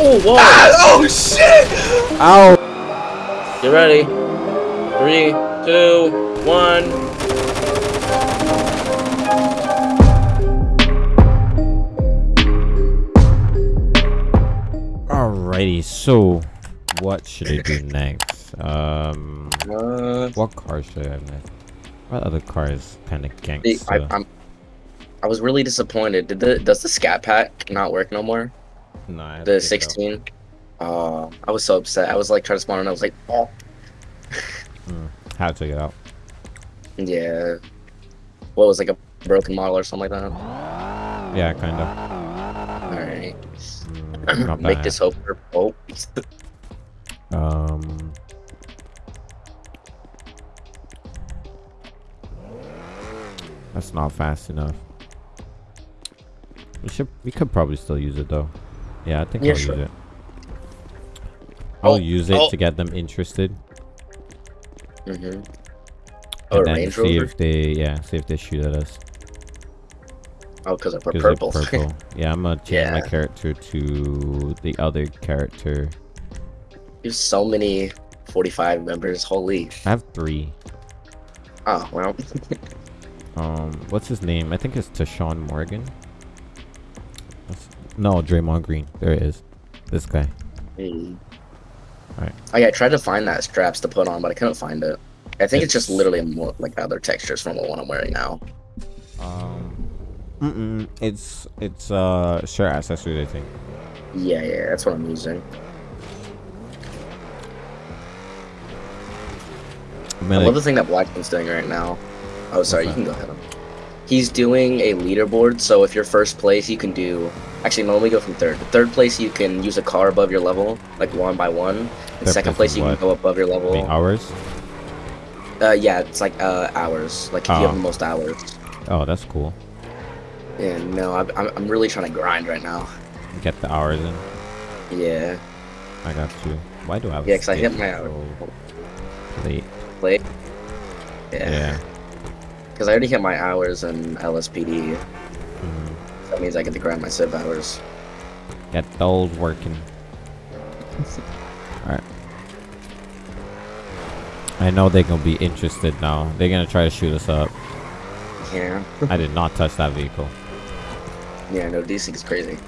Oh, whoa! Ah, oh shit! Ow! Get ready. Three, two, one. Alrighty, so what should I do next? Um, Uh, what car should I have next? What other cars kind of gangster? I, I'm. I was really disappointed. Did the does the scat pack not work no more? No, The to take it 16. Oh, I was so upset. I was like trying to spawn and I was like, oh, How to get out? yeah. What was like a broken model or something like that? Yeah, kind of. All right. Mm, Make bad. this hope for oh. Um. That's not fast enough. We should. We could probably still use it though. Yeah, I think Yeah, I'll sure. use it. I'll use it to get them interested, Mm-hmm. Oh, and then Range see Rover. if they, yeah, see if they shoot at us. Oh, because I put purple. purple. yeah, I'm gonna change my character to the other character. There's so many 45 members. Holy. I have three. Oh well. Um, what's his name? I think it's Tashawn Morgan. No, Draymond Green. There it is. This guy. Hmm. Alright. Oh yeah, I tried to find that straps to put on, but I couldn't find it. I think it's, just literally more like other textures from the one I'm wearing now. Um, mm-mm, it's it's uh shirt accessories, I think. Yeah, yeah, that's what I'm using. I I love the thing that Blackman's doing right now. Oh, sorry, you can go ahead. He's doing a leaderboard, so if you're first place, you can do. Actually, no, let me go from third. Third place, you can use a car above your level, like one by one. Third second place you can go above your level. the hours. Uh, yeah, it's like uh hours. Like if you Oh. have the most hours. Oh, that's cool. Yeah, no, I'm I'm really trying to grind right now. Get the hours in. Yeah, I got you. Why do I have? yeah, cause I hit my hour. late? Play. Yeah, Yeah. because I already hit my hours in LSPD. Mhm. That means I get to grind my civ hours. Get old working. Alright. I know they're gonna be interested now. They're gonna try to shoot us up. Yeah, I did not touch that vehicle. yeah, no, DC is crazy.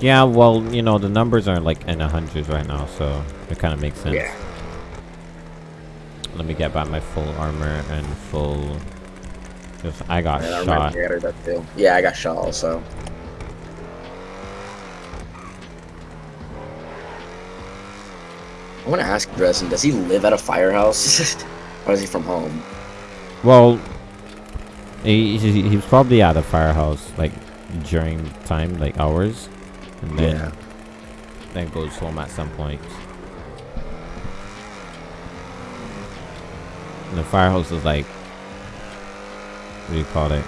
Yeah, well, you know, the numbers are like in the hundreds right now, so it kind of makes sense. Yeah. Let me get back my full armor and full. Cause I got I shot. remember that too. Yeah, I got shot also. I want to ask Dresden, does he live at a firehouse? or is he from home? Well, he, he, he was probably at a firehouse like during time, like hours, and then Yeah. then goes home at some point. And the firehouse is like, what do you call it?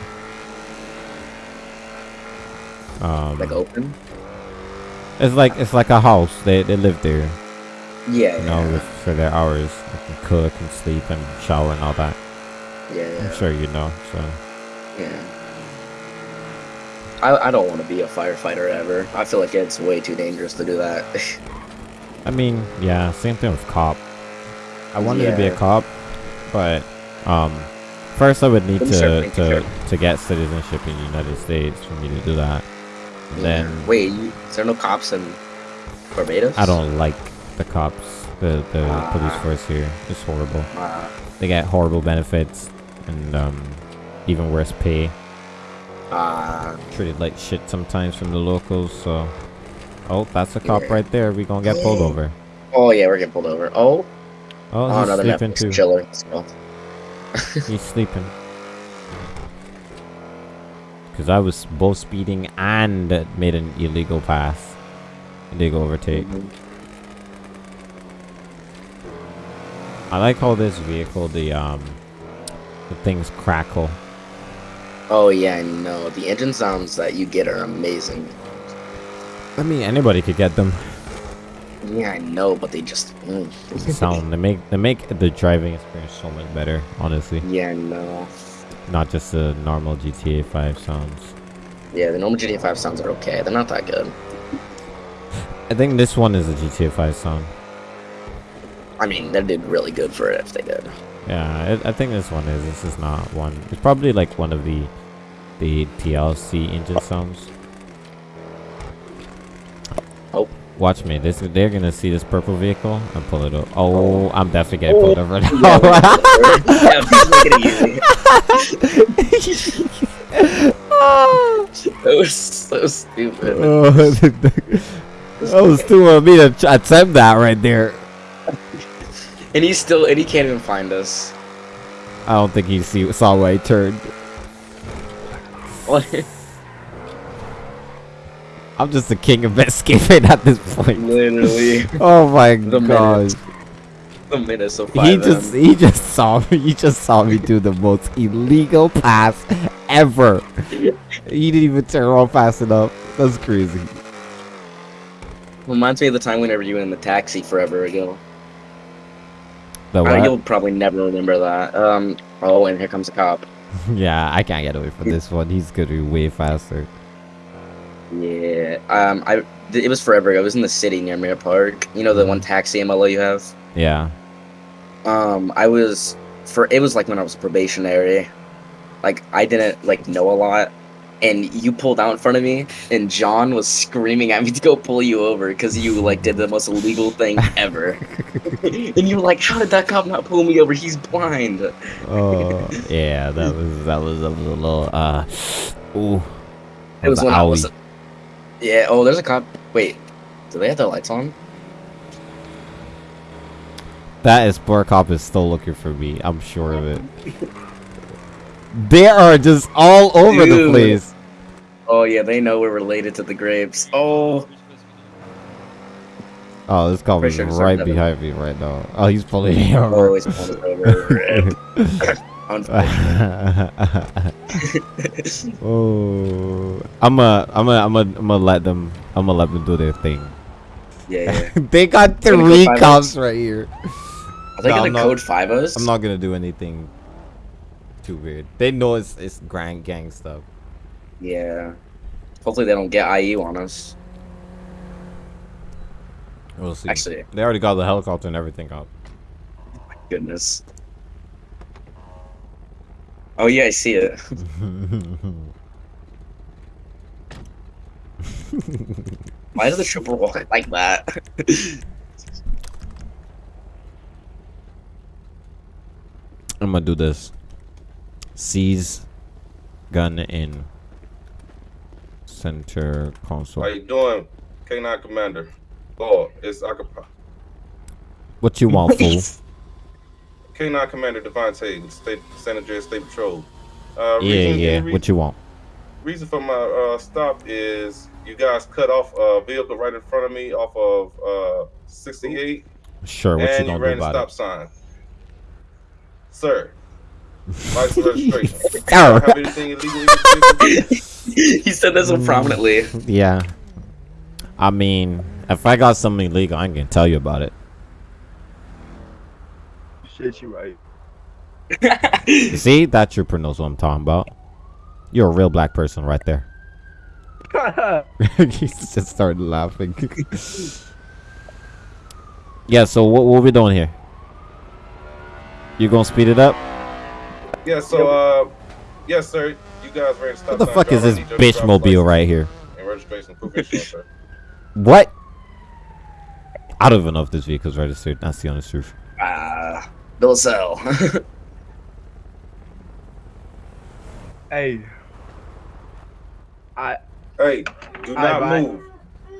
Um, Like open? it's like it's like a house. They they live there, Yeah, you know, yeah. with, for their hours. They can cook and sleep and shower and all that. yeah, I'm sure you know. So Yeah. I, I don't want to be a firefighter ever. I feel like it's way too dangerous to do that. I mean, yeah, same thing with cop. I wanted to be a cop, but um, first I would need to to, to get citizenship in the United States for me to do that. And Then Wait, you, is there no cops in Barbados? I don't like the cops, the the Ah. police force here. It's horrible. Uh, They get horrible benefits and um, even worse pay. uh, Treated like shit sometimes from the locals. So, oh, that's a cop Yeah. right there. We gonna get pulled over. oh yeah, we're getting pulled over. Oh, Oh, oh, he's sleeping too. chiller. He's sleeping. Because I was both speeding and made an illegal pass. Illegal overtake. I like how this vehicle, the um, the things crackle. Oh yeah, I know. The engine sounds that you get are amazing. I mean, anybody could get them. Yeah, I know, but they just. Mm. The sound they make they make the driving experience so much better. Honestly, yeah, I know. not just the normal GTA 5 sounds. Yeah, the normal GTA 5 sounds are okay. They're not that good. I think this one is a GTA 5 song. I mean, they did really good for it if they did. Yeah, I, I think this one is. This is not one. It's probably like one of the the TLC engine songs. Oh. Watch me. This they're gonna see this purple vehicle and pull it over. Oh, oh, I'm definitely getting pulled over now. yeah, please make it easy. that was so stupid. Oh, that was too of me to attempt that right there. And he's still, and he can't even find us. I don't think he see saw where I turned. What? I'm just the king of escaping at this point. Literally, Oh my The god. minutes. the minutes of He FiveM. just he just saw me. He just saw me do the most illegal pass ever. He didn't even turn around fast enough. That's crazy. reminds me of the time whenever you were in the taxi forever ago. The think what? you'll probably never remember that. Um. Oh, and here comes a cop. yeah, I can't get away from this one. He's gonna be way faster. Yeah. Um. I. th- It was forever ago. It was in the city near Mirror Park. You know the one taxi MLO you have. Yeah. Um. I was for. It was like when I was probationary. Like I didn't like know a lot. And you pulled out in front of me, and John was screaming at me to go pull you over because you like did the most illegal thing ever. and you were like, "How did that cop not pull me over? He's blind." Oh yeah, that was that was a little uh. Ooh. It was when I was. Yeah. Oh, there's a cop. Wait, do they have their lights on? That is Sport Cop is still looking for me. I'm sure of it. They are just all over the place. Oh yeah, they know we're related to the grapes. Oh, Oh, this cop is sure right behind me right now. Oh, he's pulling me oh, over. always pulling us over. Unfortunate. oh, I'm a, I'm a, I'm a, I'm gonna let them, I'm gonna let them do their thing. yeah, yeah. they got Gonna go three cops right here. Are they No, gonna I'm not- code five us? I'm not gonna do anything too weird. They know it's it's grand gang stuff. Yeah. Hopefully they don't get IU on us. We'll see. Actually, they already got the helicopter and everything up. Oh My goodness. Oh yeah, I see it. Why does the trooper walk like that? I'm gonna do this. Seize gun in center console. How you doing, K9 Commander? Oh, it's Akapa. What you want, fool? K9 Commander Devontae, State San Andreas State Patrol. Uh, yeah, reason, yeah. re- What you want? reason for my uh, stop is you guys cut off a vehicle right in front of me off of uh, 68, Sure. What you and you gonna do ran a about stop it? sign. Sir, license registration. Arr. Have anything illegal? in your vehicle? he said that so prominently. Yeah. I mean, if I got something illegal, I can tell you about it. Shit, you right. See, that trooper knows what I'm talking about. You're a real black person right there. he just started laughing. yeah. So what what we doing here? You gonna speed it up? Yeah, so, uh, yes, sir. You guys ran a stop What the fuck is this need bitch mobile right here? And registration, proof of insurance, sir. What? I don't even know if this vehicle's registered. That's the honest truth. Ah, Bill Sell. hey. I Hey, do not bye. move.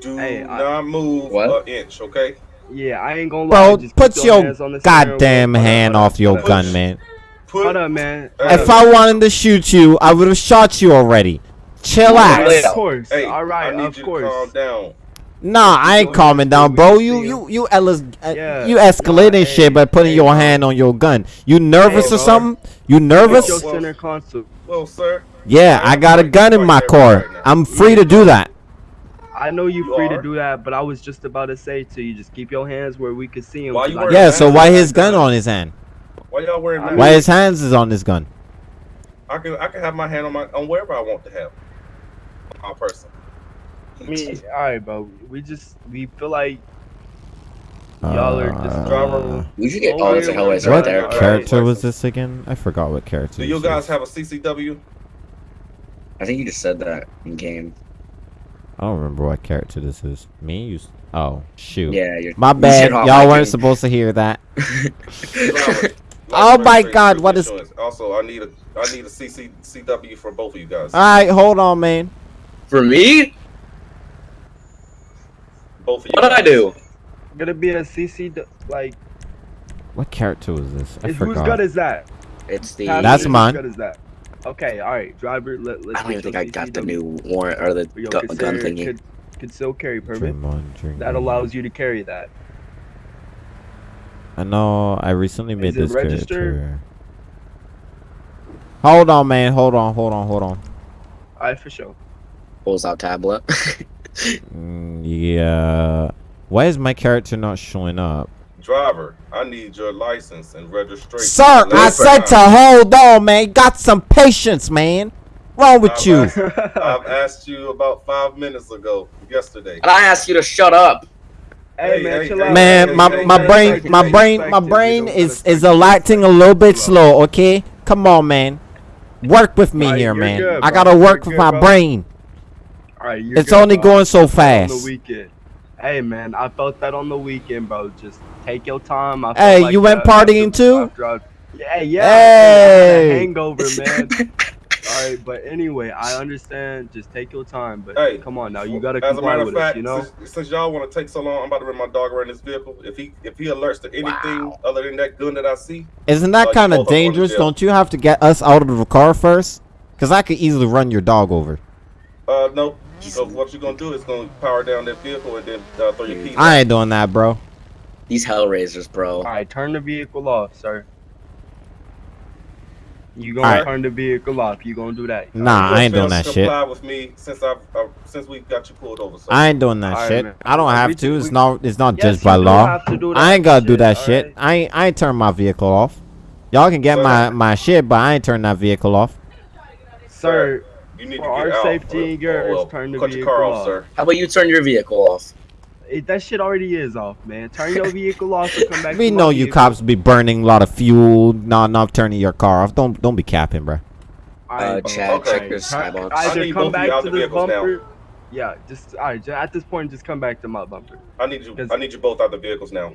Do Hey, I- not move What? an inch, okay? yeah, I ain't gonna lie. Bro, just put keep your hands on the goddamn hand off your hold up. gun, man. Put Hold up, man. Hey. If I wanted to shoot you, I would have shot you already. Chillax. Wait, Of course. Hey, All right, I need of you course. to calm down. Nah, I ain't Go calming down, bro. You you you you Ellis, uh, Yeah. you escalating Nah, shit by putting hey, your hand on your gun. You nervous Hey, or something? You nervous? your Well- center console. Well, sir, Yeah, I got a gun in my car. I'm free to do that. I know you You free are? to do that, but I was just about to say to you, just keep your hands where we can see them. Why you wearing Yeah, so why his gun on his hand? why y'all wearing that? Why his hands is on his gun? I can I can have my hand on my on wherever I want to have. My person. I mean, all right, bro. We just we feel like Y'all are just Uh, driver- We should get that's a yeah, Hellraiser yeah, right What there. Alright. character was this again? I forgot what character. Do you guys is. have a CCW? I think you just said that in game. I don't remember what character this is. Me? You? s- Oh, shoot. Yeah, you're. My bad. Y'all weren't miking. supposed to hear that. Oh my God, what is- Also, I need a I need a CC, CW for both of you guys. All right, hold on, man. For me? Both of you. What did I guys. do? gonna be a CC like. What character was this? I Is, whose gun is that? It's the. Tell me That's whose mine. gun is that? Okay, all right, driver. Let, let's I don't even think I got the new warrant or the Yo, gu- gun thingy. Could, concealed carry permit. Draymond Green. That allows you to carry that. I know. I recently made this registered? character. Hold on, man. Hold on. Hold on. Hold on. All right, for sure. Pulls out tablet. Mm, yeah. Why is my character not showing up? Driver, I need your license and registration. Sir, I Last said to hold on, man. Got some patience, man. Wrong with I've you? asked- I've asked you about five minutes ago, yesterday. and I asked you to shut up. Hey, Hey, man, hey, chill hey, out. Man, my hey, my brain, my brain, my brain is is perspective. acting a little bit slow. Okay, come on, man. Work with me Alright, here, man. good, I gotta work You're with good, my bro. brain. All right, you're It's good, only bro. going so On the fast. weekend. Hey, man, I felt that on the weekend, bro. Just take your time. I Hey, like you went that partying too? yeah, yeah. Hey. I hangover, man. All right, but anyway, I understand. Just take your time, but Hey, come on now, you gotta As a comply matter with of us, fact, you know. since, since y'all want to take so long, I'm about to run my dog around this vehicle. If he if he alerts to anything Wow. other than that gun that I see, Isn't that Like, kind of of 'em going to dangerous? Don't you have to get us out of the car first? Cause I could easily run your dog over. uh, no. So what you're gonna do is gonna power down that vehicle and then uh, throw your keys. I out. ain't doing that, bro. These Hellraisers, bro. All right, turn the vehicle off, sir. You gonna Alright. turn the vehicle off? You gonna do that? Nah, You I ain't doing that shit. Comply with me since I've uh, since we got you pulled over. So. I ain't doing that Alright, shit. man. I don't have just- to. It's we- not. It's not Yes, judged by law. have to do I ain't gotta do that all shit. right? I ain't. I ain't turn my vehicle off. Y'all can get So- my my shit, but I ain't turn that vehicle off. Sir, you need for to our out. safety or- and yours, well, turn the cut your vehicle car off, off. sir. How about you turn your vehicle off? it, that shit already is off, man. Turn your vehicle off and come back. We to know you vehicle. cops be burning a lot of fuel, not not turning your car off. Don't don't be capping, bro. Alright, Uh, bro. Chad, Okay. check your skybox. Either come back out to the this vehicles now. Yeah, just alright. ju- At this point, just come back to my bumper. I need you. 'Cause- I need you both out the vehicles now.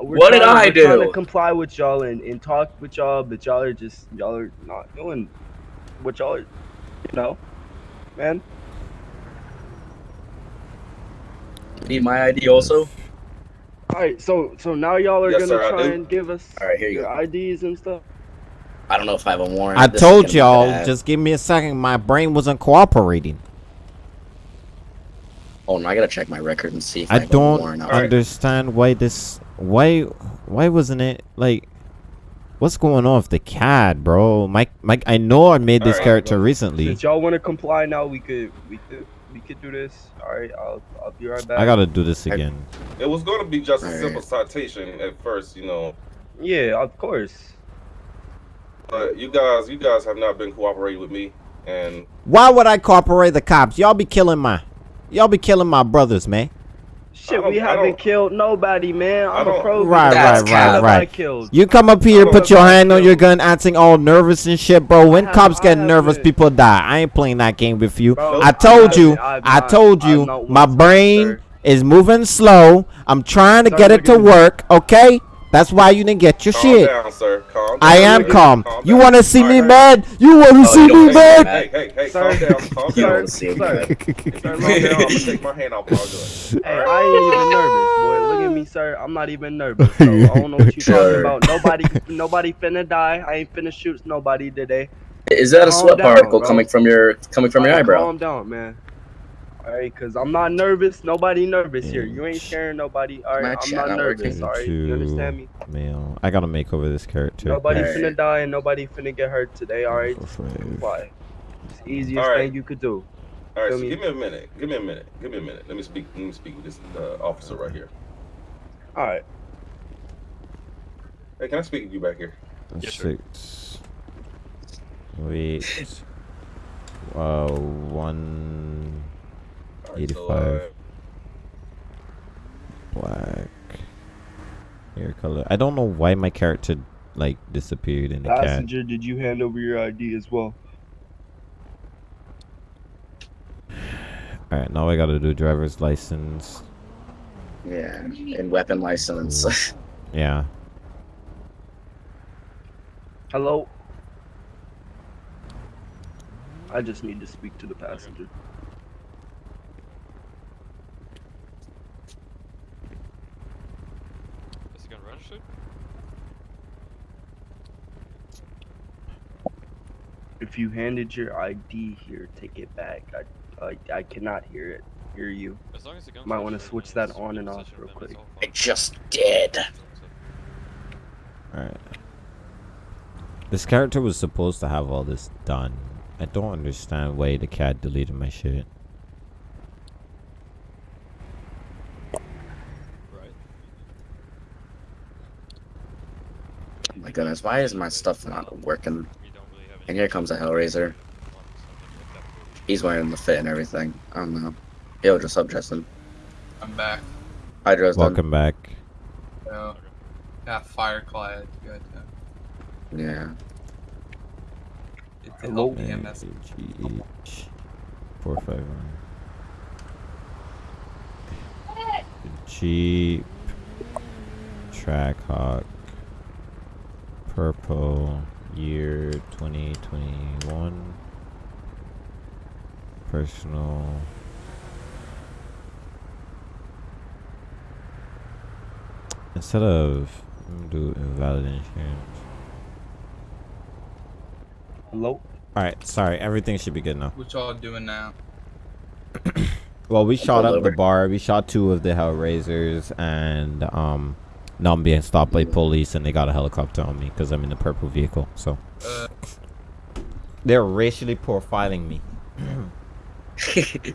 We're What did trying- I we're Trying to comply with y'all and, and talk with y'all, but y'all are just y'all are not doing what y'all are, you know, man. Need my ID also? All right, so so now y'all are Yes, gonna sir, try and give us All right, here you your go. IDs and stuff. I don't know if I have a warrant. I This told y'all, just give me a second. My brain wasn't cooperating. Oh no, I gotta check my record and see if I, I have don't warrant. out. Alright. understand why this. Why why wasn't it like? What's going on with the cat, bro? Mike, Mike. I know I made this Alright, character well, recently. Since y'all want to comply now, we could we could we could do this. All right, I'll I'll be right back. I gotta do this again. It was going to be just a Alright. simple citation at first, you know. Yeah, of course. But you guys, you guys have not been cooperating with me, and Why would I cooperate the cops? Y'all be killing my, y'all be killing my brothers, man. Shit, we haven't killed nobody, man. I I'm a pro. Right, That's right, right, I right. killed? You come up here, put your hand on your gun, acting all nervous and shit, bro. When have- cops get nervous, haven't. people die. I ain't playing that game with you. Bro, I told I you, haven't- I've I not- told you, my brain is moving slow. I'm trying to Sir, get it to work, okay? That's why you didn't get your calm shit. down, sir. Calm down. I am Look, calm. calm You want to see me Alright. mad? You want to Oh, see me wanna see me mad? Hey, hey, hey, Sir. calm down, calm You down. don't see him. Sir. If you down, I'm gonna take my hand off my gun. Hey, I ain't even nervous, boy. Look at me, sir. I'm not even nervous. So I don't know what you Sure. talking about. Nobody, nobody finna die. I ain't finna shoot nobody today. Is that a sweat down, particle bro. coming from your coming from your Alright, eyebrow? Calm down, man. All right, cause I'm not nervous. Nobody nervous here. You ain't scaring nobody. All My I'm not not nervous. working. All right, you understand me? Male. I gotta make over this character. Nobody Alright. finna die and nobody finna get hurt today. All right, just Five. comply. It's the easiest Alright. thing you could do. All right, Feel so me? give me a minute. Give me a minute. Give me a minute. Let me speak. Let me speak with this uh, officer right here. All right. Hey, can I speak with you back here? Six. Wait. Uh, one. All right, 85. uh, Black. Hair color. I don't know why my character like disappeared in the cat. Passenger, did you hand over your ID as well? Alright, now I gotta do driver's license. Yeah, and weapon license. Yeah. Hello? I just need to speak to the passenger. Is it gun registered? If you handed your ID here, take it back. I, I, I cannot hear it. Hear you. As long as the gun's Might wanna switch then that on and off real them, quick. it's I just did. Alright. This character was supposed to have all this done. I don't understand why the cat deleted my shit. Right. Oh my goodness, why is my stuff not working? We don't really have And here comes a Hellraiser. ones, something like that. He's wearing the fit and everything. I don't know. Yo, just up, Justin. I'm back. Hi, Dresden. Welcome back. So, yeah, Fireclad. You guys know. Yeah. It's the Hello? LPMS. GH four five one. Jeep Trackhawk Purple Year twenty twenty one Personal Instead of do invalid insurance. Hello? Alright, sorry, everything should be good now. What y'all doing now? Well, we shot up the bar. We shot two of the Hellraisers, and um, now I'm being stopped by police, and they got a helicopter on me because I'm in the purple vehicle. So Uh, they're racially profiling me.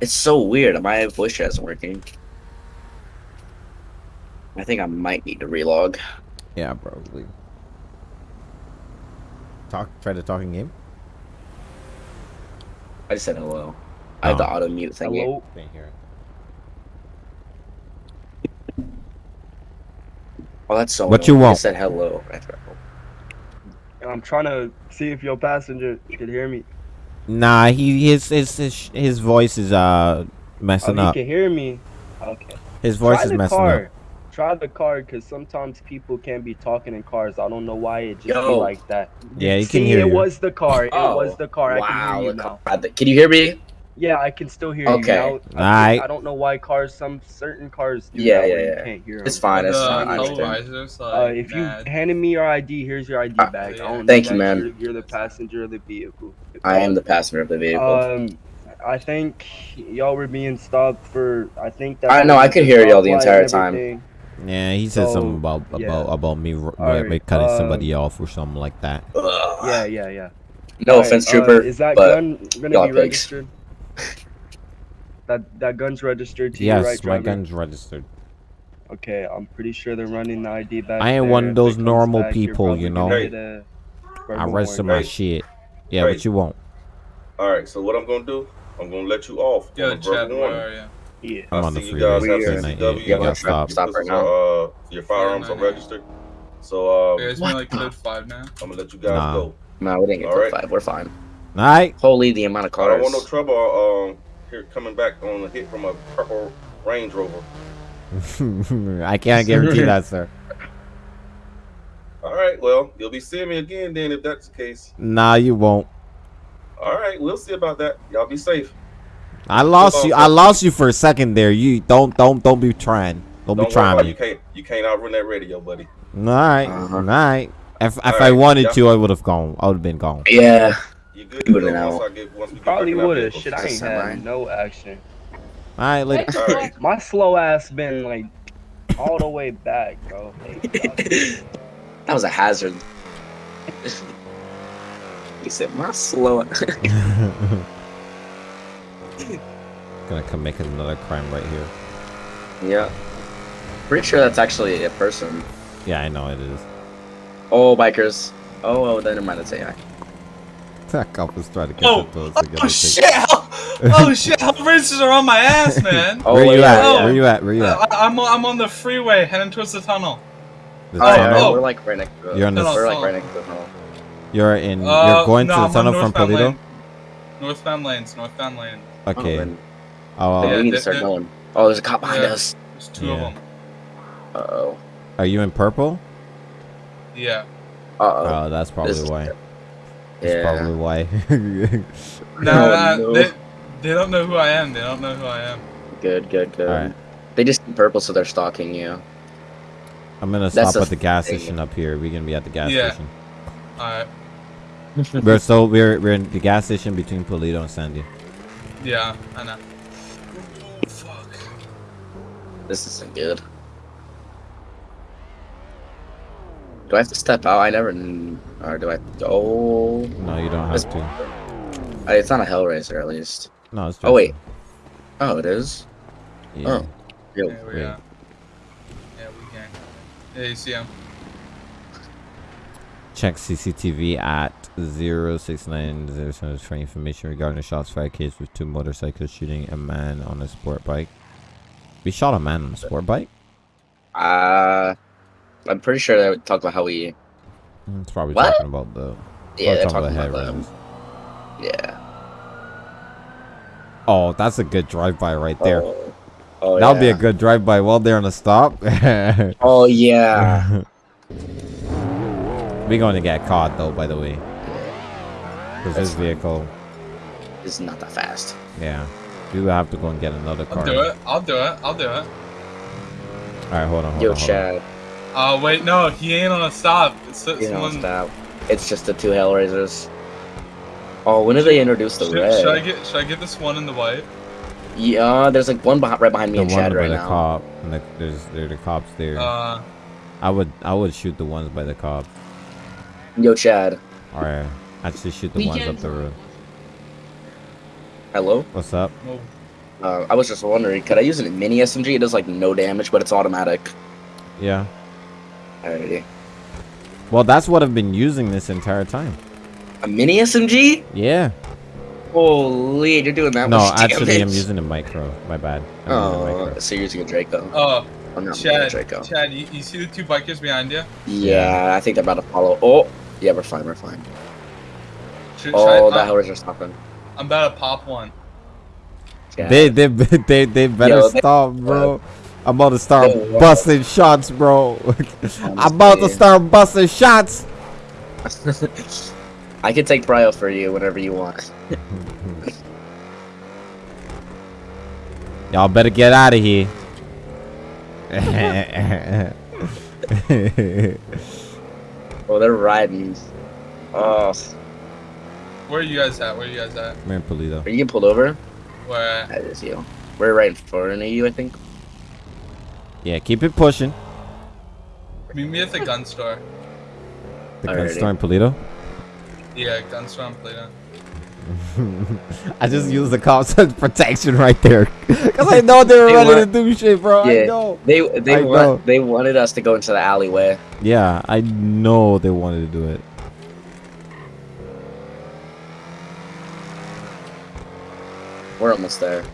it's so weird. My voice chat isn't working. I think I might need to relog. Yeah, probably. Talk. Try the talking game. I just said hello. I have the Oh. auto mute thing. here. Hello? Can't hear it. Oh, that's so. What you want? I said hello. I'm trying to see if your passenger can hear me. Nah, he his his his, his voice is uh Oh, messing he up. can hear me. Okay. His voice Try is the messing car. up. Try the car, cause sometimes people can't be talking in cars. I don't know why it just be like that. Yeah, he See, can hear it you. was the car. It Oh, was the car. I can wow, hear you now. how Can you hear me? Yeah, I can still hear Okay. you now. Aight. I, I don't know why cars, some certain cars do Yeah, that yeah, where yeah. you can't hear It's 'em. fine. It's the fine. I understand. Uh, like if you mad. handed me your ID, here's your ID Uh, back. I don't Thank you, man. You're, you're the passenger of the vehicle. I am the passenger of the vehicle. Um, I think y'all were being stopped for. I think that. I know, I could hear y'all the entire time. Yeah, he said So, something about yeah. about about me r- Alright, cutting uh, somebody off or something like that. Yeah, yeah, yeah. No Alright, offense, uh, trooper. is that but gun gonna be pigs. registered? That that gun's registered to you, Yes, right, my driver? gun's registered. Okay, I'm pretty sure they're running the ID back. I ain't there. one of those normal back, people, you know. get a I verbal register my Right. shit. Yeah, Right. what you want? All right. So what I'm gonna do? I'm gonna let you off. Yo, on Chad, where are you? Yeah. I'm I on the see you guys We have are- CCW. yeah, and stop- stop right now. uh, your firearms Yeah, are no, no. registered. So um, You guys What been like the- code five now? I'm gonna let you guys Nah. go. no, we didn't get All code right. five. We're fine. Alright. Holy, the amount of cars. I cars. don't want no trouble. Um, here coming back on a hit from a purple Range Rover. I can't guarantee that, sir. All right. Well, you'll be seeing me again then if that's the case. Nah, you won't. All right. We'll see about that. Y'all be safe. I lost you. I lost you for a second there. You don't don't don't be trying. Don't, Don't be trying me. You can't. You can't outrun that radio, buddy. All right, Uh-huh. all right. If if I Alright, wanted yeah. to, I would have gone. I would have been gone. Yeah. You good? You wouldn't once know. Get once we get Probably back in our would have. vehicles. Shit, I ain't had no action. All right, later. All right. My slow ass been like all the way back, bro. Like, that was a hazard. he said, "My slow." Gonna commit another crime right here. yeah. Pretty sure that's actually a person. Yeah, I know it is. Oh, bikers. Oh, oh, then never mind. It's AI. That cop was trying to get Oh, the toes oh, shit! Oh shit! Hell racers are on my ass, man. Oh, Where you at? yeah. Where you at? Where you Uh, at? I, I'm I'm on the freeway heading towards the tunnel. The Oh, tunnel? yeah, oh. we're like right next to it. You're on the. No, no. We're like right next to the tunnel. You're in. Uh, you're going no, to the I'm tunnel from northbound Paleto. lane. Northbound lanes, northbound lanes. Okay. Oh, then, Oh, Yeah, we need to start going. Oh, there's a cop behind Yeah. us. There's two Yeah. of them. Uh oh. are you in purple? Yeah. Uh oh. Oh, that's probably This is- why. That's Yeah. probably why. No, Oh, no, no. They, they don't know who I am. They don't know who I am. Good, good, good. Alright. They just see purple, so they're stalking you. I'm gonna That's stop at the gas thing. station up here. We're gonna be at the gas Yeah. station. Alright. We're so we're we're in the gas station between Paleto and Sandy. Yeah, I know. Fuck. This isn't good. Do I have to step out? I never. Or do I? Oh, No, you don't That's- have to. Uh, it's not a Hellraiser at least. No, it's just, Oh wait. Oh, it is. Yeah. Oh. Yo, Yeah, we wait. Yeah, we can. Yeah, you see him. Check CCTV at 069 for information regarding a shots fired case with two motorcycles shooting a man on a sport bike. We shot a man on a sport bike? Uh, I'm pretty sure they would talk about how we. It's probably What? talking about the. Yeah, they're probably talking about head them. Yeah. Oh, that's a good drive-by right there. Oh, oh That'll be a good drive-by while they're on a stop. Oh yeah. We're going to get caught though, by the way. Because this fine. vehicle, It's not that fast. yeah. We will have to go and get another I'll car. do it. I'll do it. I'll do it. Alright, hold on, hold Yo, on. Hold on. Chad. Uh, wait, no, he ain't on a stop. It's You know, someone. stop. It's just the two Hellraisers. Oh, when did they introduce the Should, red? should I get? Should I get this one in the white? Yeah, there's like one behind, right behind me The and one Chad by right the now. cop, and the, there's there are the cops there. Uh, I would I would shoot the ones by the cop. Yo, Chad. Or actually shoot the ones up the road. Hello. What's up? no. Uh, I was just wondering, could I use a mini SMG? It does like no damage, but it's automatic. Yeah. Alrighty. Well, that's what I've been using this entire time. A mini SMG? Yeah. Holy, you're doing that No, much actually, I'm using a micro. My bad. I'm Oh, micro. so you're using a Draco. Oh, I'm not using a Chad. Draco. Chad, you, you see the two bikers behind you? Yeah, I think they're about to follow. Oh, yeah, we're fine, we're fine. Should, should Oh, I, that I'm, Hellraiser's stopping. I'm about to pop one. Yeah. They they they they better Yo, they- stop, bro. I'm about to start They what? busting shots, bro. I'm about to start busting shots. I can take Prio for you whenever you want. Y'all better get out of here. Oh, they're riding. Oh, Where are you guys at? Where are you guys at? Man, Paleto. are you getting pulled over? Where at? That is you. We're right in front of you, I think. Yeah, keep it pushing. Meet me at the gun store. The gun store in Paleto. Yeah, gun store in Paleto. I just used the cops as protection right there, cause I know they were They ready want- to do shit, bro. I know. They they I know. want they wanted us to go into the alleyway. Yeah, I know they wanted to do it. We're almost there.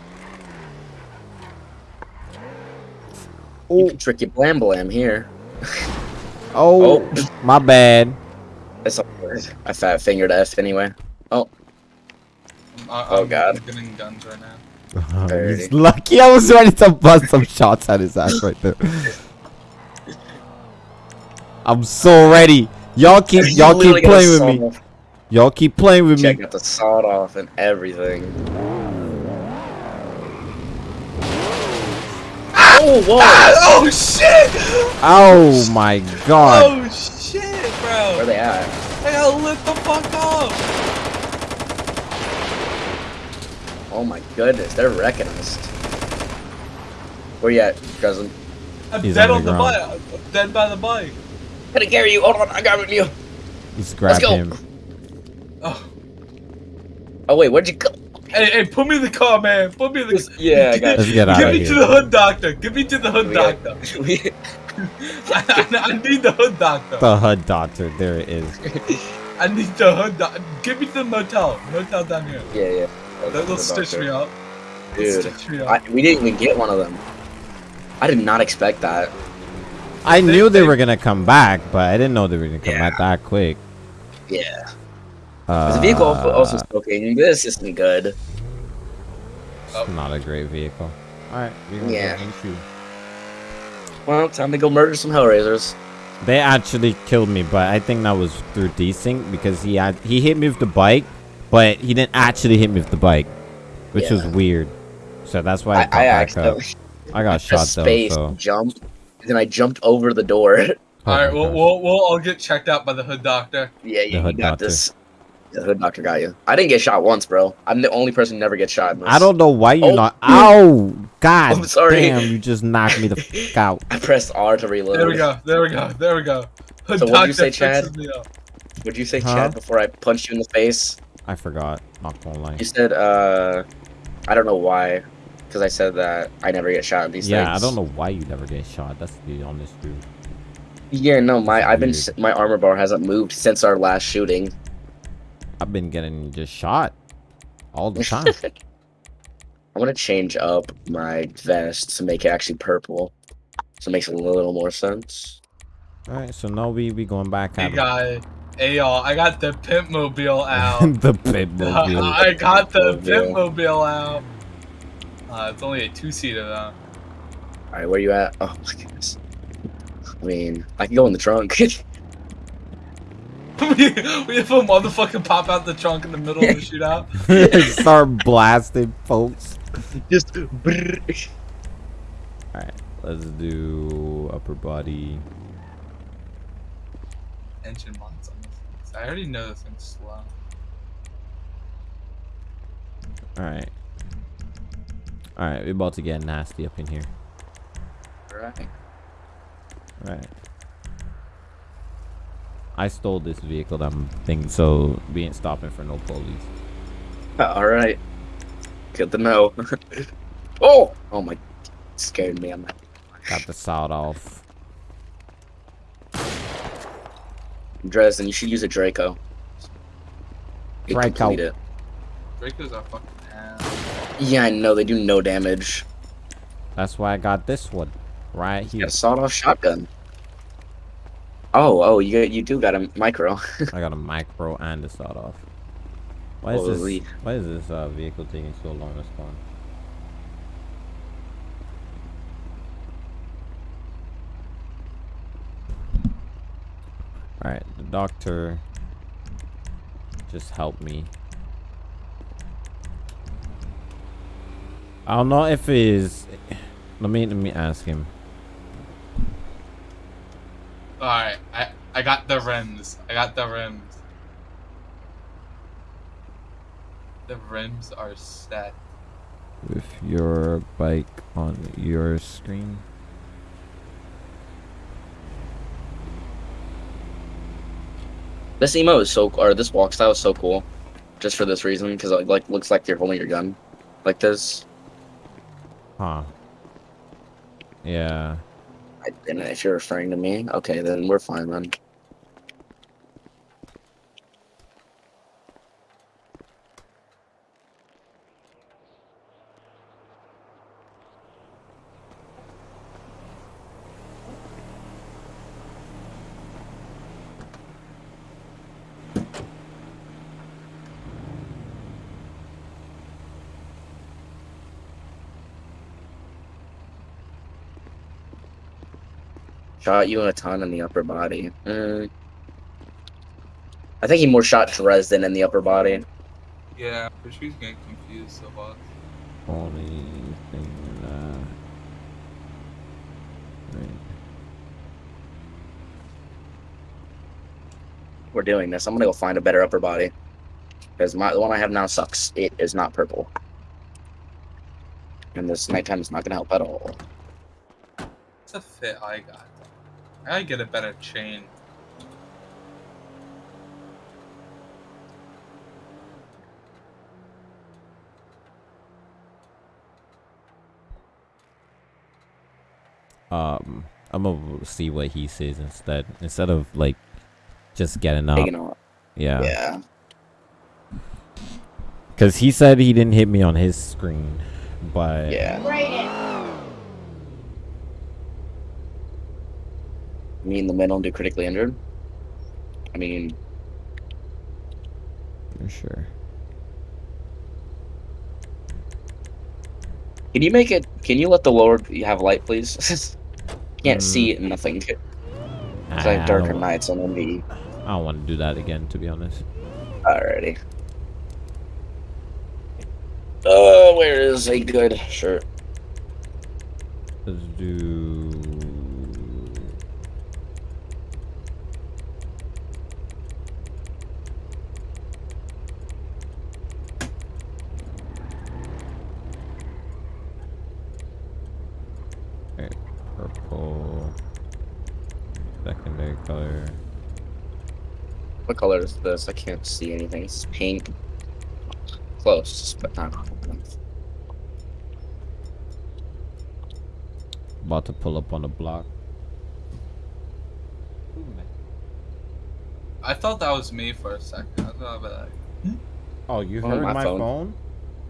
Oh, You can trick your blam blam here. oh, oh. my bad. It's a I fat fingered F anyway. Oh. I'm, I, Oh, I'm God. getting guns right now. Alrighty. He's lucky I was ready to bust some shots at his ass right there. I'm so ready. Y'all keep You y'all keep playing with me. Y'all keep playing with Check me. out the sawed off and everything. Oh whoa! Ah, oh shit! Oh my god. Oh shit, bro. Where bro! they at? I got lit the fuck up! Oh my goodness, they're wrecking us. Where you at, cousin? I'm He's dead on on the the, bike. I'm dead by the bike. Gotta carry you. Hold on, I got you. Just grab go. him. Oh. Oh wait, where'd you go? Hey, hey, put me in the car, man. Put me in the car. Yeah, I got Let's get out Get of me to the hood doctor. Give me to the hood We got- doctor. we- I, I need the hood doctor. The hood doctor. There it is. I need the hood. doctor. Give me to the motel. Motel down here. Yeah, yeah. They'll, they'll stitch me up. Dude, stitch me up. I, we didn't even get one of them. I did not expect that. I They- knew they, they- were gonna come back, but I didn't know they were gonna come Yeah. back that quick. Yeah. Uh, the vehicle also smoking. This isn't good. it's not a great vehicle. All right, Yeah. go and shoot. Well, time to go murder some Hellraisers. They actually killed me, but I think that was through desync because he had he hit me with the bike, but he didn't actually hit me with the bike, which was weird. So that's why I, I, got I back up. accidentally I got shot pressed though. space, So jump, then I jumped over the door. Oh All right, my we'll, gosh. we'll we'll all get checked out by the hood doctor. yeah, you, you hood got doctor. this. The hood doctor got you. I didn't get shot once, bro. I'm the only person who never gets shot. In. I don't know why you Oh. not. Ow! God I'm sorry. damn! You just knocked me the fuck out. I pressed R to reload. There we go. There we go. There we go. Hood So what'd you say, Chad? fixes me up. Would you say Huh? Chad before I punched you in the face? I forgot. Not gonna lie. You said, uh, I don't know why, because I said that I never get shot in these Yeah, things. I don't know why you never get shot. That's the honest truth. Yeah, no, my I've been my armor bar hasn't moved since our last shooting. I've been getting just shot all the time. I want to change up my vest to make it actually purple, so it makes a little more sense. all right, so now we we going back Hey guy. Hey y'all, I got the pimp mobile out. the Pitmobile. I got the Pitmobile. pimp mobile out. Uh, it's only a two seater though. All right, where you at? Oh my goodness. I mean, I can go in the trunk. We, we have a motherfucker pop out the trunk in the middle of the shootout. Start blasting, folks. Just. brrr. Let's do upper body. Engine mods on this. I already know this thing's slow. All right. All right, we're about to get nasty up in here. Alright. All right. I stole this vehicle, that thinking, so we ain't stopping for no police. Uh, all right. Good to know. oh, oh my, scared me. I'm not. Got the sawed off. Dresden, you should use a Draco. You Draco. it. Dracos are fucking ass. Yeah, I know they do no damage. That's why I got this one right here. got a sawed-off shotgun. Oh, oh, you got, you do got a micro. I got a micro and a sawed off. Why is Holy. this? Why is this uh, vehicle taking so long to spawn? All right, the doctor just helped me. I don't know if it is. Let me let me ask him. Alright, I, I got the rims. I got the rims. The rims are set. with your bike on your screen. This emo is so, or this walk style is so cool, just for this reason, because it like looks like you're holding your gun, like this. Huh. Yeah. I, and if you're referring to me, okay, then we're fine then. Shot you a ton in the upper body. Mm. I think he more shot Dresden in the upper body. Yeah, but she's getting confused so much. Only thing uh right. We're doing this. I'm gonna go find a better upper body. Because my the one I have now sucks. It is not purple. And this nighttime is not gonna help at all. It's a fit I got. I get a better chain. Um I'm gonna see what he says instead. Instead of like just getting up. Taking. Yeah. Yeah. Because he said he didn't hit me on his screen, but Yeah. Me in the middle don't do critically injured. I mean, for sure. can you make it? Can you let the Lord have light, please? Can't Mm. see nothing. It's I, like I darker don't, nights on MV. I don't want to do that again, to be honest. Alrighty. Uh, where is a good shirt? Let's do. Alright, purple. Secondary color. What color is this? I can't see anything. It's pink. Close, but not. About to pull up on the block. I thought that was me for a second. I was gonna be like, hmm? Oh, you Oh, heard my my phone. phone?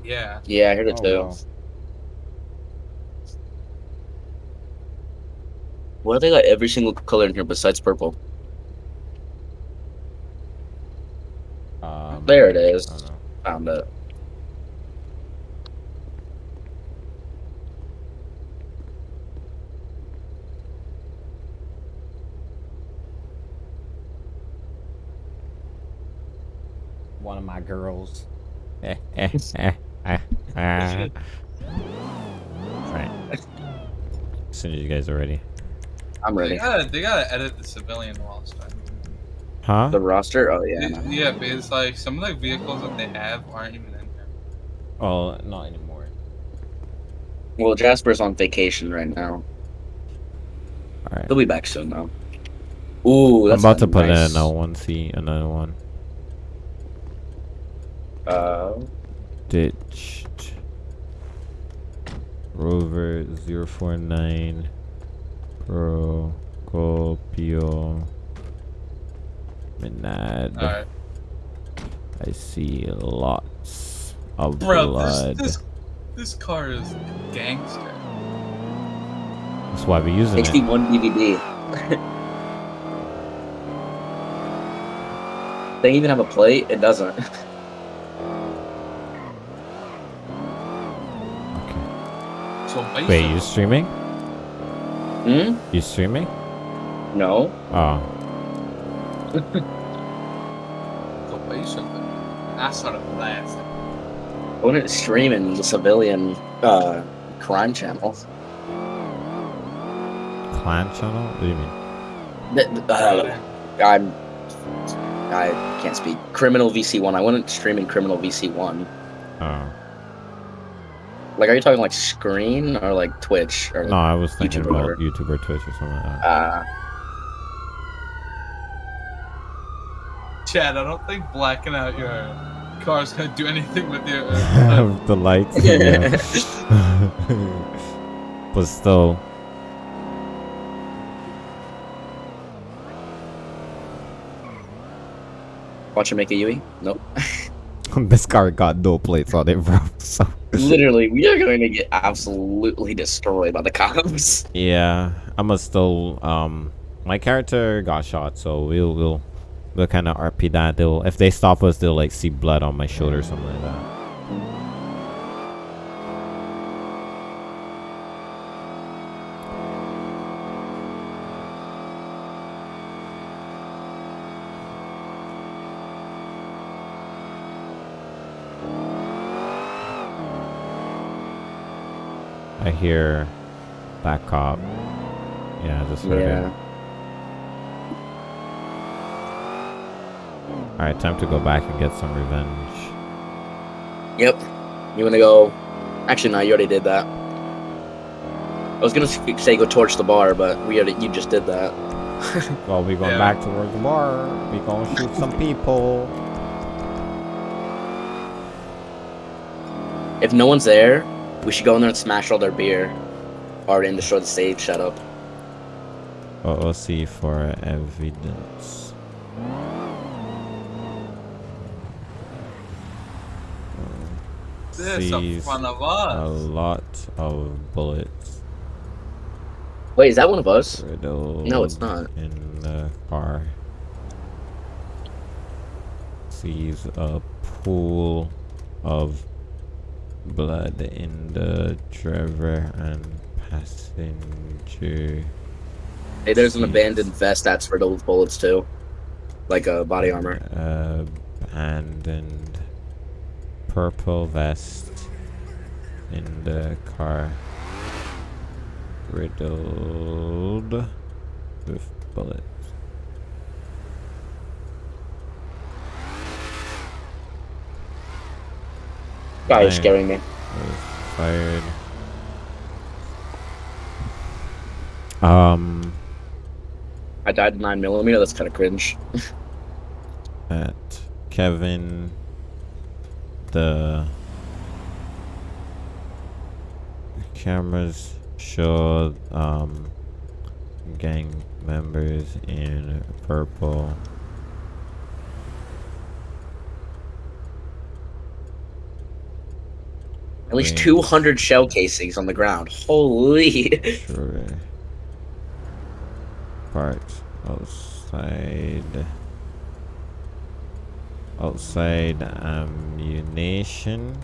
yeah. Yeah, I heard it Oh, too. wow. Why do they got every single color in here besides purple? Um, There it is. I don't. Found it. One of my girls. Eh, eh, eh, eh, eh. Right. As soon as you guys are ready. I'm They ready. gotta, they gotta edit the civilian roster. Huh? The roster? Oh yeah. Yeah, no. yeah, because like some of the vehicles that they have aren't even in there. Oh, not anymore. Well, Jasper's on vacation right now. Alright. He'll be back soon though. Ooh, I'm about to put in another one. See, another one. Uh, Ditched. Rover 049. Pro. Copio. Minad. Alright. I see lots of Bro, blood. this, this this car is gangster. That's why we're using it. 61 DVD. they even have a plate. It doesn't. Okay. So basically, Wait, you streaming? Hmm? You streaming? No. Oh. So basically, I started blasting. I wouldn't stream in the civilian uh, crime channel. Clan channel? What do you mean? Th- th- uh, I'm. I can't speak. Criminal VC1. I wouldn't stream in Criminal VC1. Oh. Like, are you talking like screen or like Twitch or? No, I was thinking YouTube about whatever. YouTube or Twitch or something like that. Uh, Chad, I don't think blacking out your car's gonna do anything with your. Uh, the lights. yeah. but still, watch him make a UE. Nope. this car got no plates on it, bro. So Literally, we are going to get absolutely destroyed by the cops. yeah, I'ma still um, my character got shot, so we'll we'll we'll kind of RP that. They'll if they stop us, they'll like see blood on my shoulder or something like that. I hear back cop. Yeah, just heard Yeah. it. Alright, time to go back and get some revenge. Yep. You want to go? Actually, no. You already did that. I was gonna say go torch the bar, but we already. You just did that. Well, we going Yeah. back towards the bar. We gonna shoot some people. If no one's there, we should go in there and smash all their beer, or and destroy the stage. Shut up. OOC for evidence. this in sees front of a lot of bullets Wait, is that one of us? riddled No, it's not. in the car. Sees a pool of blood in the driver and passenger. Hey, there's an abandoned vest that's riddled with bullets too, like a body armor. abandoned purple vest in the car riddled with bullets. Guy is scaring me. fired. Um, I died in nine millimeter. That's kind of cringe. at Kevin, the cameras show um gang members in purple. At least 200 shell casings on the ground. Holy. Sure. Parked outside. Outside ammunition.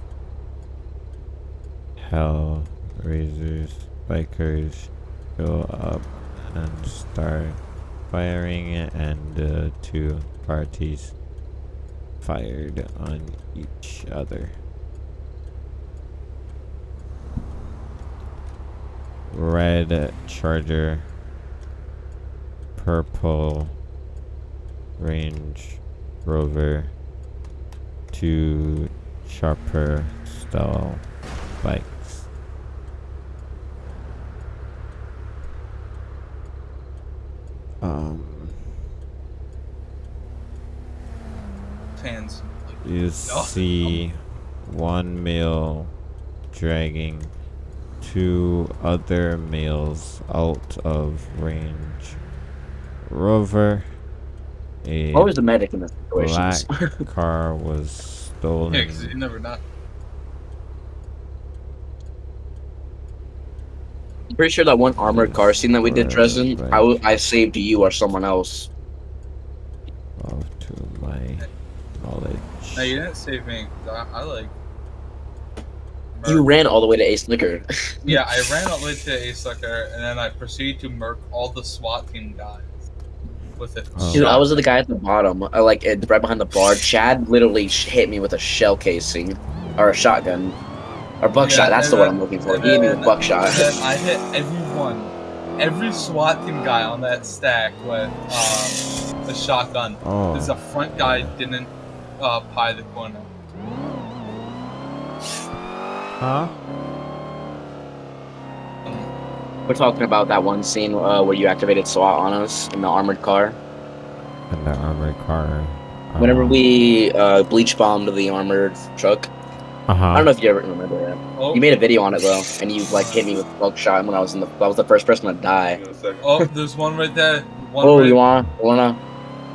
Hell raisers, bikers go up and start firing, and the two parties fired on each other. red charger purple range rover two sharper style bikes um Fans. you see one male dragging two other males out of range. Rover, a What was the medic in this black situation? car was stolen. Yeah, because you never know. I'm pretty sure that one armored car scene that we did, Dresden, right. I, w- I saved you or someone else. Off to my knowledge. No, you didn't save me. 'cause I, I like. You ran all the way to Ace Liquor. Yeah, I ran all the way to Ace Liquor, and then I proceeded to murk all the SWAT team guys with it. Oh. Dude, I was the guy at the bottom, uh, like right behind the bar. Chad literally hit me with a shell casing, or a shotgun, or buckshot. Yeah, that's the one I'm looking for. and He hit me then- with buckshot. I hit everyone, every SWAT team guy on that stack with um, the shotgun. Oh, Because the front guy didn't uh, pie the corner. huh? We're talking about that one scene uh, where you activated SWAT on us in the armored car. And the armored car. Whenever um, we uh, bleach bombed the armored truck. Uh-huh. I don't know if you ever remember that. Oh, You made a video on it though, and you like hit me with buckshot when I was in the. I was the first person to die. In a second. oh, there's one right there. One Oh, right, you want? You wanna?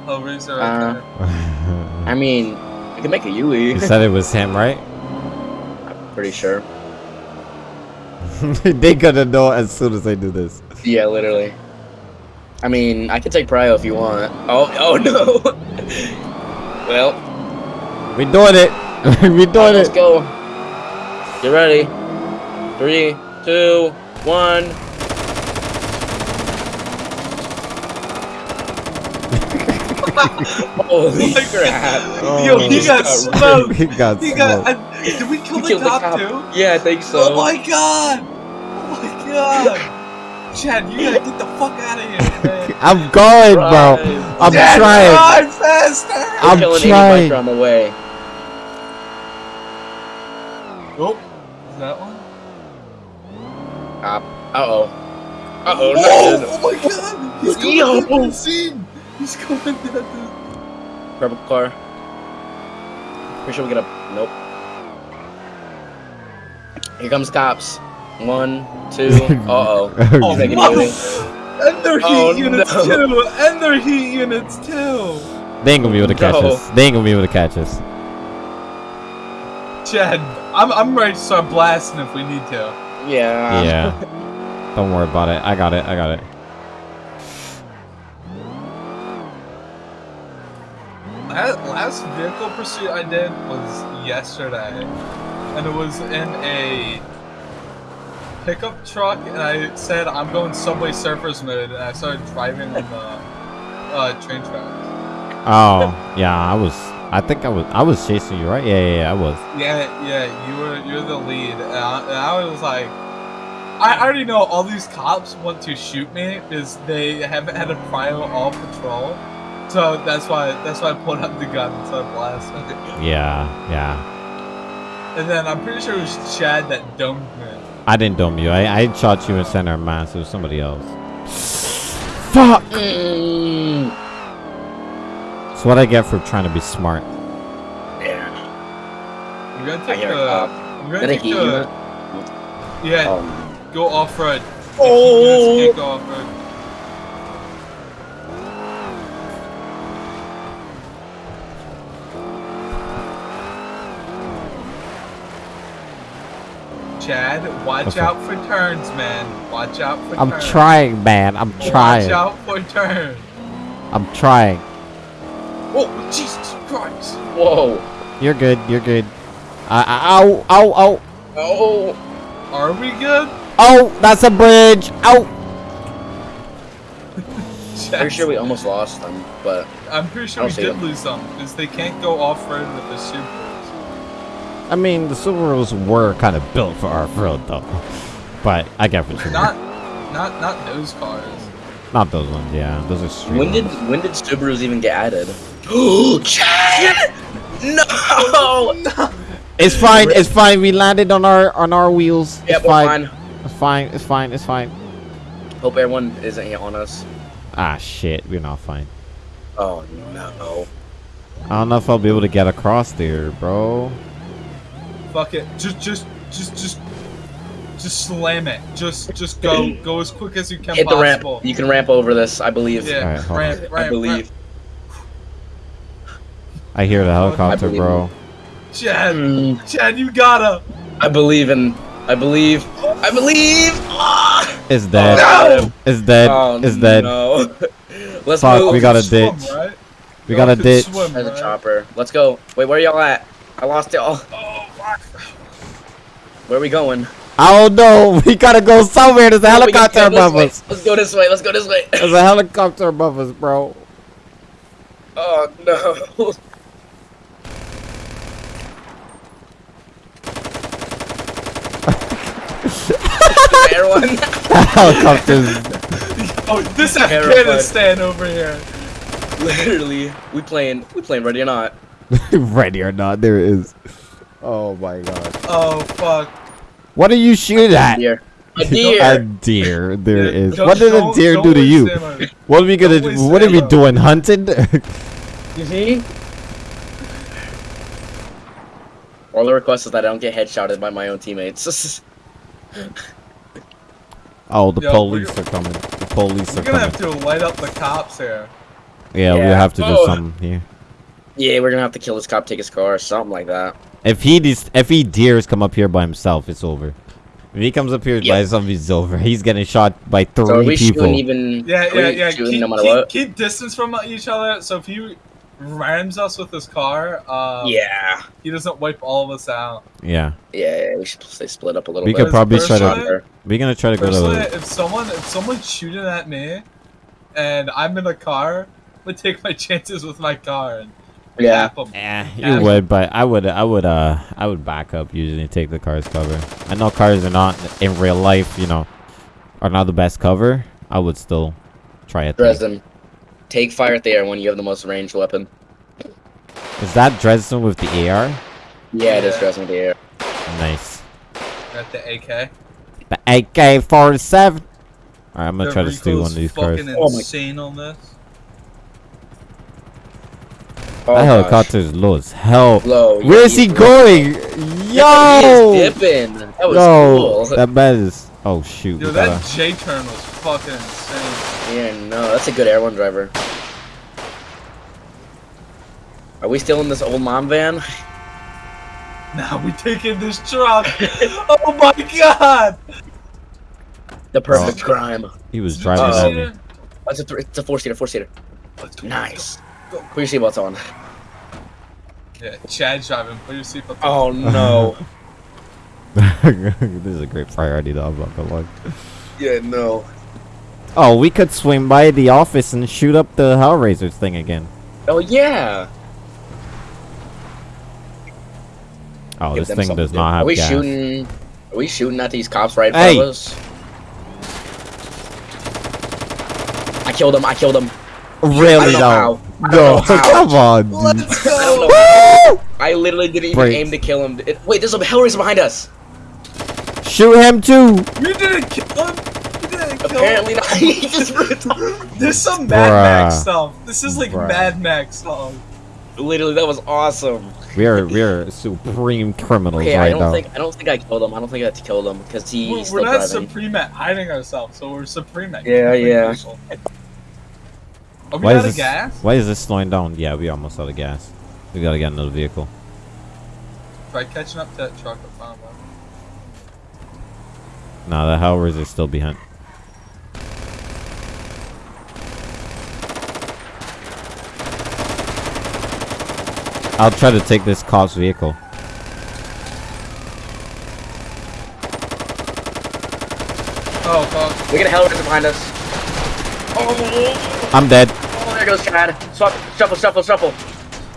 Hellraiser right Uh, there. I mean, I can make a Yui. you said it was him, right? I'm pretty sure. they gonna know as soon as I do this. Yeah, literally. I mean, I can take Prio if you want. Oh, oh no. well, We doing it. we doing let's go. Get ready. Three, two, one. Holy oh my crap! Oh. Yo, He got got smoked. he got He smoked. got. I, did we kill He the the cop, cop. too? Yeah, I think so. Oh my god! Oh my god! Chad, you gotta get the fuck out of here, man. I'm going, bro. I'm Chad, trying. Drive faster! I'm killing trying. 80 biker on the way. Oh, is that one? Uh oh. Uh oh. Oh, oh my god! He's going Yo. down the scene! He's going down the Purple car. Pretty sure we get a. Nope. Here comes cops. One, two. Uh oh. Oh, Take it. And their heat Oh, units no. too! And their heat units too! They ain't gonna be able to catch No. us. They ain't gonna be able to catch us. Chad, I'm I'm ready to start blasting if we need to. Yeah. yeah. Don't worry about it. I got it. I got it. That last vehicle pursuit I did was yesterday, and it was in a pickup truck, and I said I'm going Subway Surfers mode, and I started driving on the uh, train tracks. Oh, yeah. I was. I think I was. I was chasing you, right? Yeah, yeah. yeah I was. Yeah, yeah, you were you're the lead, and I, and I was like, I already know all these cops want to shoot me because they haven't had a prior all patrol, so that's why that's why I pulled out the gun and started blasting. Yeah, yeah. And then I'm pretty sure it was Chad that domed me. I didn't dome you. I, I shot you in center of mass. It was somebody else. Fuck! Mm, That's what I get for trying to be smart. yeah. We're gonna take the. cop. We're gonna Gonna take the. Yeah, Um, go off road. Oh! Go off road. Chad, watch Okay. out for turns, man. Watch out for I'm turns. trying, man. I'm trying. Watch out for turns. I'm trying. Oh, Jesus Christ. whoa. You're good. You're good. I, I, ow, ow, ow. Oh. Are we good? Oh, that's a bridge. Ow. Pretty sure we almost lost them, but I'm pretty sure we did them. lose them because they can't go off road with the Subarus. I mean, the Subarus were kind of built for off-road, though. But I get what you mean. Not, not, not those cars. Not those ones, yeah. Those are street when did when did Subarus even get added? Oh, Chad! No! It's fine. It's fine. We landed on our on our wheels. Yeah, it's we're fine. fine. It's fine. It's fine. It's fine. Hope everyone isn't here on us. Ah, shit. We're not fine. Oh no. I don't know if I'll be able to get across there, bro. Fuck it. Just, just, just, just, just slam it. Just, just go, go as quick as you can Hit the ramp. You can ramp over this, I believe. Yeah, Alright, hold ramp, ramp, I believe. I hear the helicopter, bro. Ramp. Chad, Mm, you gotta. I believe in. I believe. I believe. Ah! It's dead. No! It's dead. Oh, it's dead. No. Let's Fuck, move. we got a Swim, ditch. right? We got a ditch. swim, There's a chopper. Let's go. Wait, where y'all at? I lost y'all. Oh, fuck. Where are we going? I don't know. We gotta go somewhere. There's a We helicopter above us. Let's go this way. Let's go this way. There's a helicopter above us, bro. Oh no. Everyone. Helicopters. Oh, this Terrified. Afghanistan over here. Literally, we playing. We playing ready or not. Ready or not, there it is. Oh my god. Oh, fuck. What are you shooting at? Deer. A deer. A deer. deer. There it is. Don't- What did a don't- deer don't to you? ammo. What are we gonna? Don't do? What are we ammo. doing? Hunting? You see? All the request is that I don't get headshotted by my own teammates. Oh, the Yo, police we're- coming. The police are coming. We're gonna have to light up the cops here. Yeah, we Yeah. have to do Oh. something here. yeah, we're gonna have to kill this cop, take his car, or something like that. If he des- if he dares come up here by himself, it's over. If he comes up here by himself, it's over. He's getting shot by three So are we people. shooting even? Yeah, are we yeah, yeah. Keep, no matter keep, what. keep distance from each other. So if he rams us with his car, um, yeah. he doesn't wipe all of us out. yeah, Yeah, yeah, we should stay split up a little we bit. could probably try Personally- to. We're gonna try to go Personally, to. if someone if someone's shooting at me, and I'm in a car, I would take my chances with my car and Yeah. tap 'em. Eh, Yeah. you would, but I would, I would, uh, I would back up usually take the car's cover. I know cars are not in real life, you know, are not the best cover. I would still try it. Dresden, take fire at the air when you have the most ranged weapon. Is that Dresden with the AR? Yeah, it is Dresden with the air. Nice. At the AK. The AK-47. Alright, I'm gonna The try to steal one of these cars. fucking Oh my- insane on this. Oh, that gosh. helicopter is low as hell. Low. yeah, Where is he he's- going? Yo! he is dipping. That was Yo, cool. that bed is. Oh shoot. Yo, that J turn was fucking insane. Yeah, no, that's a good Air One driver. Are we still in this old mom van? Now we taking this truck. oh my god! The perfect Oh. crime. He was driving Uh-oh. me. Oh, it's a three, it's a four seater, four seater. Let's. Nice. Go, go. Put your seatbelts on. Yeah, Chad's driving. Put your seatbelt on. Oh no. this is a great priority though, I'm not gonna lie. yeah, no. Oh, we could swing by the office and shoot up the Hellraisers thing again. Oh yeah. Oh, Give this thing does not have Are we gas. shooting? Are we shooting at these cops right in Hey! front us? I killed him. I killed him. Really I though? how. I No, come on. Let's I don't go! know. I literally didn't even Break. aim to kill him. It- wait, there's a Hellraiser behind us. Shoot him too. You didn't kill him. You didn't kill Apparently not. he just ripped off. There's some Mad Max stuff. This is like Bruh. Mad Max stuff. Literally, that was awesome. We are we are supreme criminals Okay, I don't now. think I don't think I killed him. I don't think I killed him because he, We're, he's we're not driving. supreme at hiding ourselves, so we're supreme at Yeah, yeah. people. Are we Why out is of this? gas? Why is this slowing down? Yeah, we almost out of gas. We gotta get another vehicle. Try catching up to that truck in front of us. Nah, the Howlers are still behind. I'll try to take this cop's vehicle. Oh, fuck. We got a Hellraiser behind us. Oh, I'm dead. oh, there goes Chad. Swap, shuffle, shuffle, shuffle.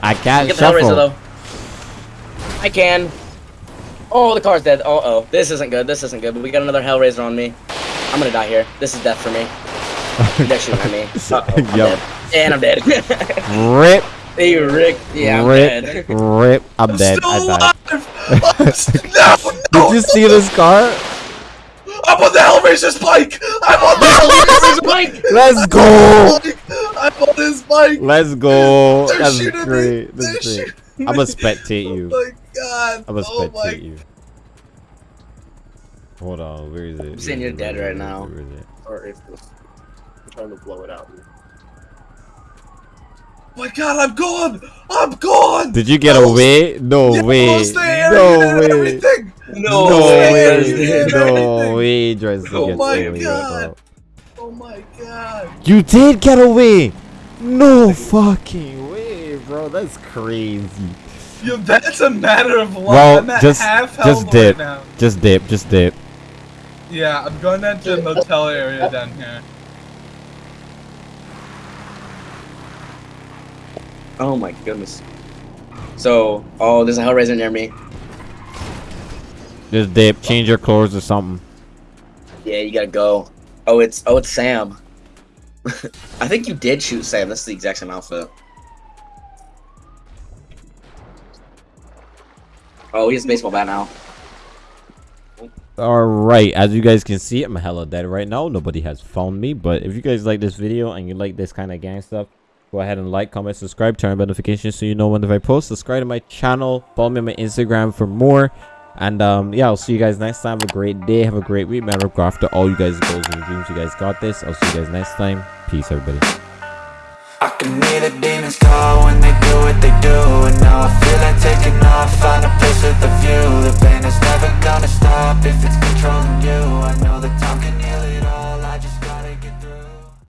I can't Get the Hellraiser shuffle. though. I can. Oh, the car's dead. Uh oh. This isn't good. This isn't good. But we got another Hellraiser on me. I'm gonna die here. This is death for me. They're shooting at me. Uh oh. I'm Yup. dead. And I'm dead. Rip, hey, Rick. Yeah, I'm rip, rip. I'm, I'm dead. still I died. alive! I'm st- no, no, Did you see this car? I'm on the Hellraiser's bike! I'm on the Hellraiser's bike! Let's go. I'm on his bike! Let's go. They're That's shooting me. great. They're That's great. shooting I'm gonna me. spectate Oh my god! I'm gonna oh spectate you. Hold on, where is it? I'm saying you're dead right now. Where is it? Or if I'm trying to blow it out. Oh my god, I'm gone! I'm gone! Did you get I was- away? No Yeah, I way. was there, No you way. everything! No, No way. way. No way. Tries Oh my God. Oh my god! You did get away. No fucking way, bro. That's crazy. Yo, that's a matter of life. Well, I'm at just- half just dip. right now. Just dip. Just dip. Yeah, I'm going down to the motel area down here. Oh my goodness. So, oh, there's a Hellraiser near me. Just dip. Change your clothes or something. Yeah, you gotta go. Oh, it's oh, it's Sam. I think you did shoot Sam. That's the exact same outfit. Oh, he has a baseball bat now. All right, as you guys can see, I'm hella dead right now. Nobody has found me, but if you guys like this video and you like this kind of gang stuff, go ahead and like, comment, subscribe, turn on notifications so you know when I post. Subscribe to my channel, follow me on my Instagram for more. And um, yeah, I'll see you guys next time. Have a great day, have a great week. Go after all you guys' goals and dreams. You guys got this. I'll see you guys next time. Peace, everybody. I can hear the demons call when they do what they do And now I feel like taking off, find a place with a view The pain is never gonna stop if it's controlling you I know that time can heal